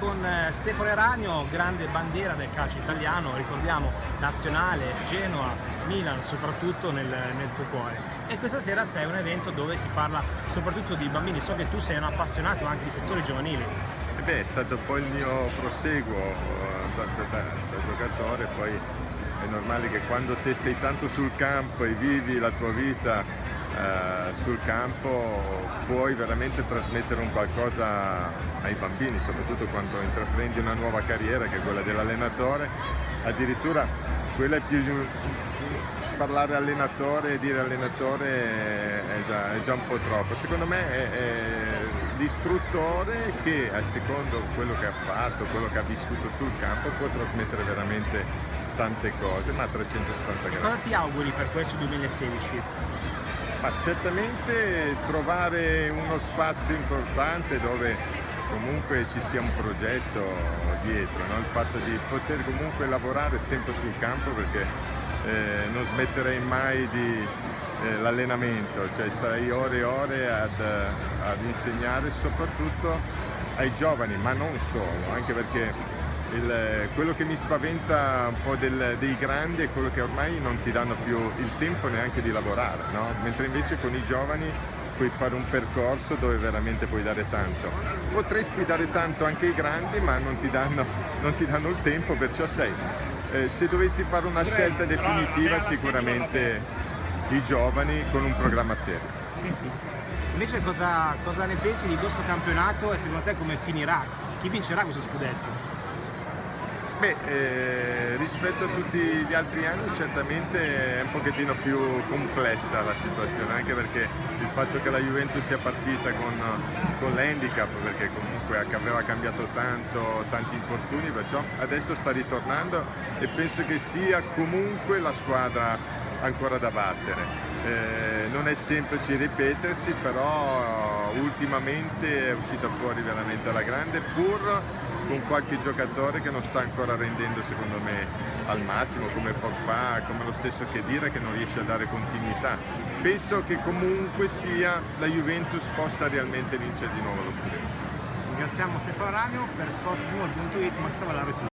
con eh, Stefano Eranio, grande bandiera del calcio italiano, ricordiamo nazionale, Genoa, Milan soprattutto nel, nel tuo cuore. E questa sera sei un evento dove si parla soprattutto di bambini, so che tu sei un appassionato anche di settori giovanili. E beh, è stato poi il mio proseguo eh, da, da, da, da giocatore, poi è normale che quando te stai tanto sul campo e vivi la tua vita eh, sul campo puoi veramente trasmettere un qualcosa ai bambini, soprattutto quando intraprendi una nuova carriera che è quella dell'allenatore, addirittura quella è più parlare allenatore e dire allenatore è già, è già, un po' troppo, secondo me è, è l'istruttore che a secondo quello che ha fatto, quello che ha vissuto sul campo può trasmettere veramente tante cose, ma a 360 gradi. Cosa ti auguri per questo 2016? Ma certamente trovare uno spazio importante dove comunque ci sia un progetto dietro, no? il fatto di poter comunque lavorare sempre sul campo perché eh, non smetterei mai di eh, l'allenamento, cioè starei ore e ore ad, ad insegnare soprattutto ai giovani, ma non solo, anche perché il, quello che mi spaventa un po' del, dei grandi è quello che ormai non ti danno più il tempo neanche di lavorare, no? mentre invece con i giovani puoi fare un percorso dove veramente puoi dare tanto. Potresti dare tanto anche ai grandi ma non ti danno, non ti danno il tempo, perciò sei. Eh, se dovessi fare una scelta definitiva sicuramente i giovani con un programma serio. Senti, invece cosa, cosa ne pensi di questo campionato e secondo te come finirà? Chi vincerà questo scudetto? Beh, eh, rispetto a tutti gli altri anni certamente è un pochettino più complessa la situazione, anche perché il fatto che la Juventus sia partita con, con l'handicap, perché comunque aveva cambiato tanto, tanti infortuni, perciò adesso sta ritornando e penso che sia comunque la squadra ancora da battere. Eh, non è semplice ripetersi, però ultimamente è uscita fuori veramente alla grande, pur con qualche giocatore che non sta ancora rendendo secondo me al massimo, come Pogba, come lo stesso Chedira che non riesce a dare continuità. Penso che comunque sia la Juventus possa realmente vincere di nuovo lo scudetto. Ringraziamo Stefano Ragno per sportsmall.it, ma stava la